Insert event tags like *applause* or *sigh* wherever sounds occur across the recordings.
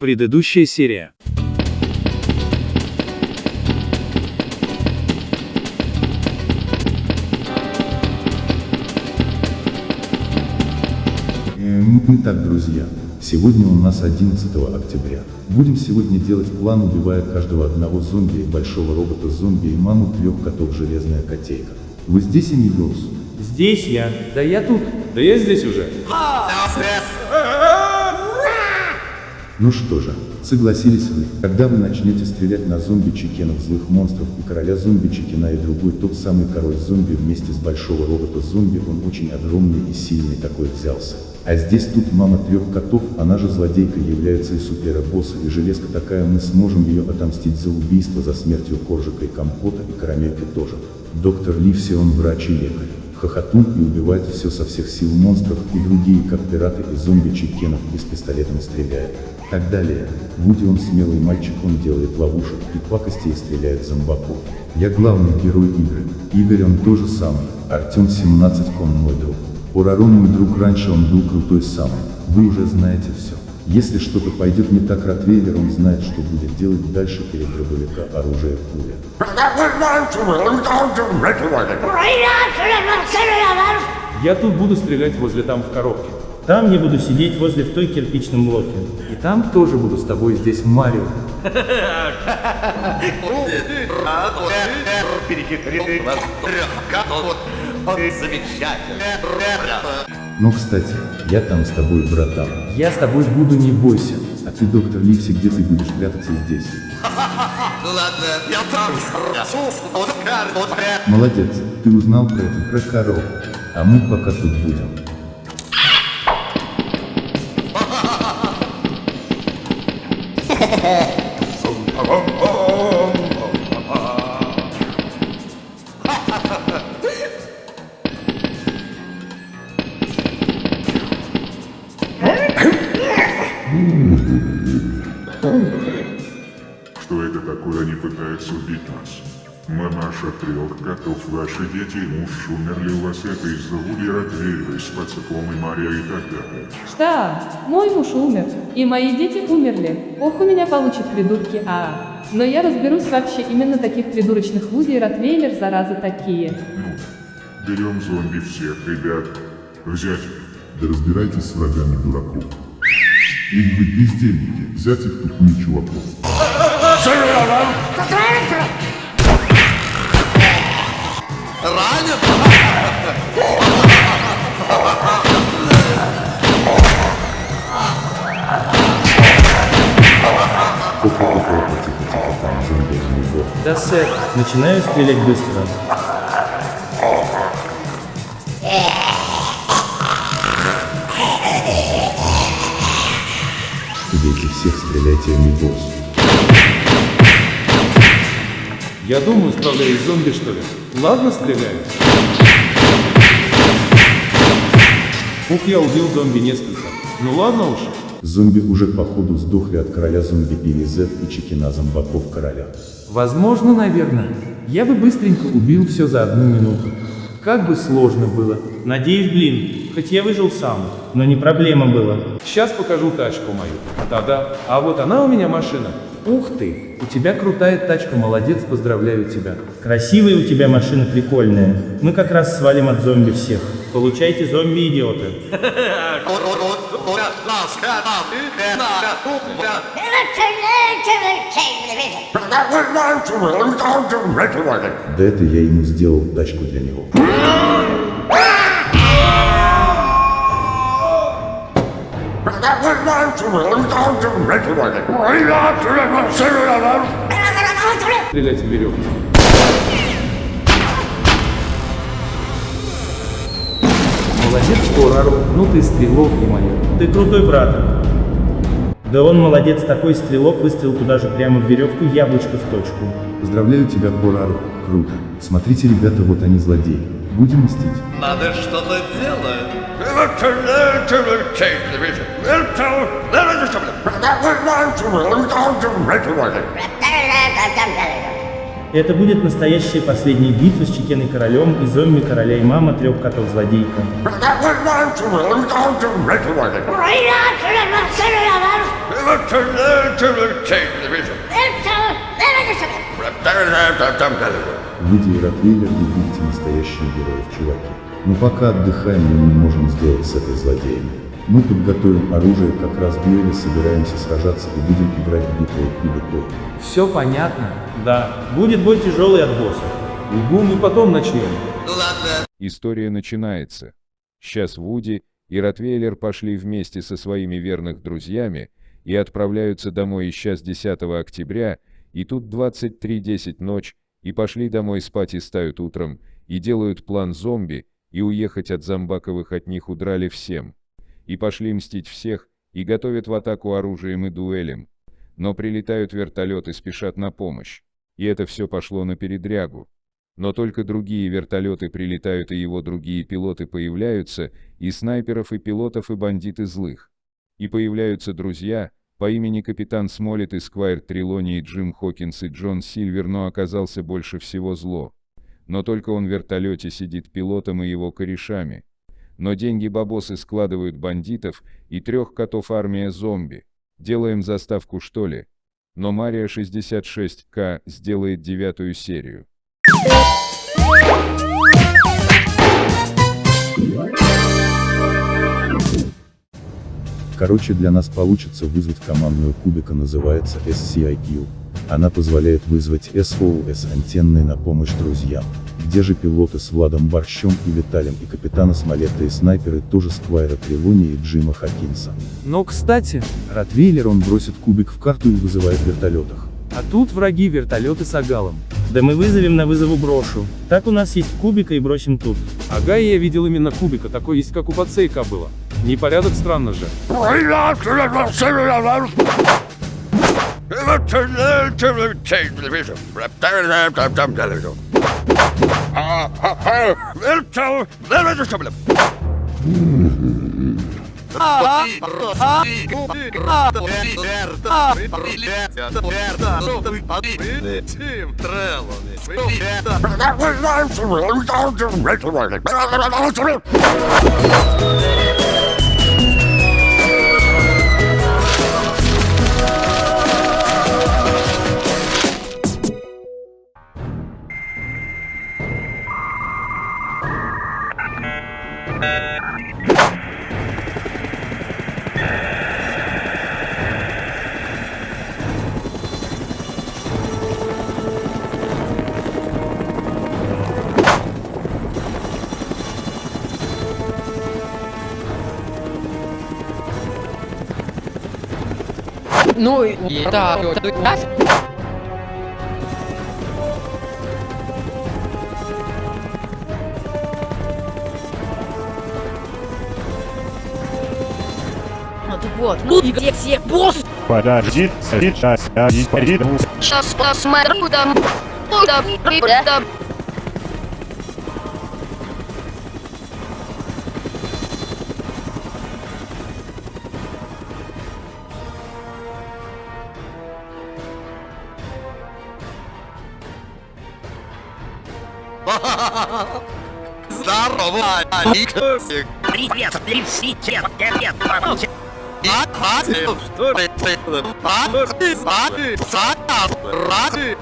Предыдущая серия. Эм, Итак, друзья, сегодня у нас 11 октября. Будем сегодня делать план, убивая каждого одного зомби, большого робота-зомби и маму трех котов Железная Котейка. Вы здесь, Эмигос? Здесь я. Да я тут. Да я здесь уже. Ну что же, согласились вы, когда вы начнете стрелять на зомби-чекенов злых монстров и короля зомби-чекена и другой тот самый король зомби вместе с большого робота-зомби, он очень огромный и сильный такой взялся. А здесь тут мама трех котов, она же злодейка является и супербосса, и железка такая, мы сможем ее отомстить за убийство, за смертью Коржика и Компота, и Карамельки тоже. Доктор Ливси, он врач и лекарь. Хохотун и убивает все со всех сил монстров и другие, как пираты и зомби-чекенов, из пистолетом стреляет. Так далее. Вуди он смелый мальчик, он делает ловушек и пакостей стреляет зомбаков. Я главный герой игры. Игорь он тоже самый. Артем 17 он мой друг. Урарон мой друг раньше он был крутой самый. Вы уже знаете все. Если что-то пойдет не так, Ротвейлер он знает, что будет делать дальше перед дробовика оружие пуля. Я тут буду стрелять возле там в коробке. Там я буду сидеть возле в той кирпичном блоке. И там тоже буду с тобой здесь Марио. Перехитрил Ну, кстати, я там с тобой, братан. Я с тобой буду, не бойся. А ты, доктор Ливси, где ты будешь прятаться здесь? *laughs* Ну. Молодец, ты узнал про это, про корову. А мы пока тут будем. Что пытаются убить нас? Мамаша трех котов, ваши дети и муж умерли у вас это из-за Вуди Ротвейлера, с пацаком и Мария и так далее. Что? Мой муж умер, и мои дети умерли. Ох, у меня получит придурки, а. Но я разберусь вообще именно таких придурочных Вуди и Ротвейлер, заразы такие. Ну, берем зомби всех, ребят. Взять. Да разбирайтесь с врагами дураков. Ведь вы бездельники, взять их тут не чуваков. Ранен? Да, сэр. Начинаю стрелять быстро. Дети всех стреляйте, Амигос. Я думаю, справляюсь с зомби, что ли. Ладно, стреляю. Ух, я убил зомби несколько. Ну ладно уж. Зомби уже походу сдохли от короля зомби Билли Зет и чекина зомбаков короля. Возможно, наверное. Я бы быстренько убил все за одну минуту. Как бы сложно было. Надеюсь, блин, хоть я выжил сам, но не проблема была. Сейчас покажу тачку мою. Да-да. А вот она у меня машина. Ух ты, у тебя крутая тачка, молодец, поздравляю тебя. Красивая у тебя машина, прикольная. Мы как раз свалим от зомби всех. Получайте зомби-идиоты. Да это я ему сделал тачку для него. Стрелять в веревку. Молодец, Порару. Ну ты стрелок, ё-моё. Ты крутой брат. Да он молодец, такой стрелок выстрелил туда же прямо в веревку, яблочко в точку. Поздравляю тебя, Борару. Круто. Смотрите, ребята, вот они злодеи. Будем мстить. Надо что-то делать. Это будет настоящая последняя битва с Чекеной Королем и зомби Короля и Мама трех котов злодейка. Ранен? Вы Ротвейлер, вы видите настоящих героев, чуваки. Но пока отдыхаем, мы не можем сделать с этой злодеями. Мы подготовим оружие, как раз в дуэли собираемся сражаться и будем играть в битву кубикой. Все понятно? Да. Будет бой тяжелый от босса. Угу, мы потом начнем. Ну ладно. История начинается. Сейчас Вуди и Ротвейлер пошли вместе со своими верных друзьями и отправляются домой сейчас 10 октября, и тут 23.10 ночь, и пошли домой спать и стают утром, и делают план зомби, и уехать от зомбаковых от них удрали всем. И пошли мстить всех, и готовят в атаку оружием и дуэлем. Но прилетают вертолеты, спешат на помощь. И это все пошло на передрягу. Но только другие вертолеты прилетают и его другие пилоты появляются, и снайперов, и пилотов, и бандиты злых. И появляются друзья, по имени капитан Смолет и Сквайр Трилони и Джим Хокинс и Джон Сильвер, но оказался больше всего зло. Но только он в вертолете сидит пилотом и его корешами. Но деньги бабосы складывают бандитов и трех котов армия зомби. Делаем заставку что ли? Но Мария 66К сделает девятую серию. Короче, для нас получится вызвать командную кубика, называется SCIQ. Она позволяет вызвать SOS антенной на помощь друзьям. Где же пилоты с Владом Борщом и Виталием и капитана Смолетта и снайперы тоже Сквайра Трилони и Джима Хокинса. Но, кстати, Ротвейлер он бросит кубик в карту и вызывает в вертолетах. а тут враги вертолеты с агалом. Да мы вызовем на вызову брошу. Так у нас есть кубика и бросим тут. Ага, я видел именно кубика, такой есть как у пацейка было. Непорядок странно же. Тим Трелони. Ну, и да, да, Вот, ну и где все босс? Подожди, сейчас я не приду. Сейчас посмотрю там. Там, ребята. Здорово, Алик. Привет, привет, привет, привет. А, а, что ты? А, ты, а, ты, сата, ради,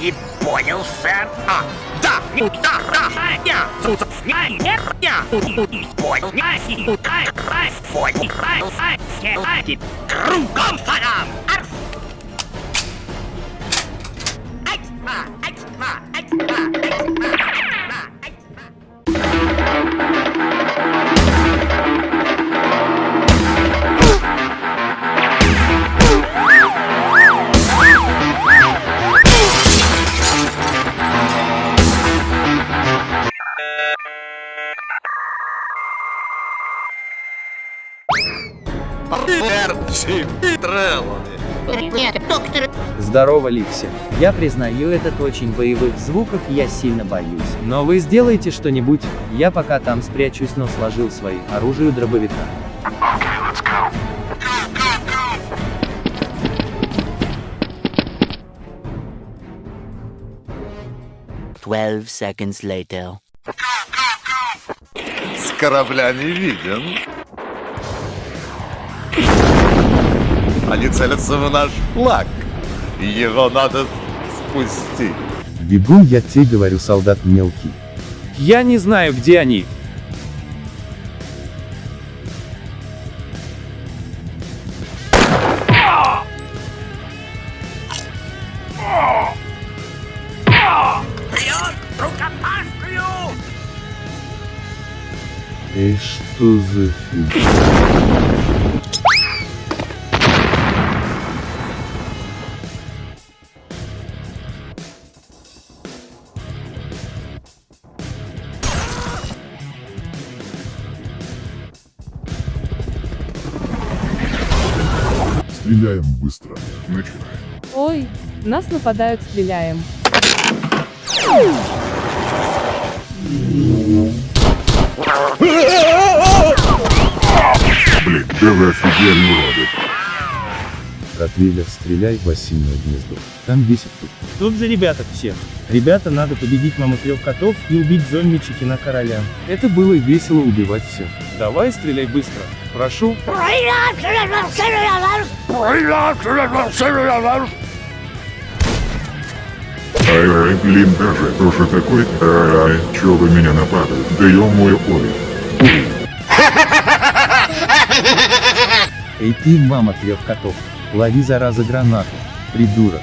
Не понял, сэр. А, да, не да, да, я, тут, я, я, я, не понял, я, и, ай, ай, понял, ай, ай, все, ай, кругом садам. Ай, а, ай, доктор. Здорово, Ликси. Я признаю этот очень боевых звуков, я сильно боюсь. Но вы сделаете что-нибудь? Я пока там спрячусь, но сложил свои оружие дробовика. Twelve seconds later. С корабля не виден. Они целятся в наш флаг. Его надо спустить. Бегун я тебе говорю, солдат мелкий. Я не знаю, где они. Эй, что за фиг? Стреляем быстро. Начинаем. Ой, нас нападают, стреляем. Блин, да вы офигели, уроды. Ротвейлер, стреляй в осиное гнездо. Там весит тут. Тут за ребята всех. Ребята, надо победить маму трех котов и убить зомби Чикина короля. Это было весело убивать всех. Давай стреляй быстро. Прошу. Ай, блин, даже тоже такой. Ай, чё вы меня нападают? Да ё мой ой. Эй ты, мама трех котов. Лови зараза гранату. Придурок.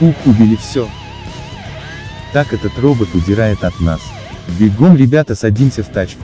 Ух, убили все. Так этот робот удирает от нас. Бегом, ребята, садимся в тачку.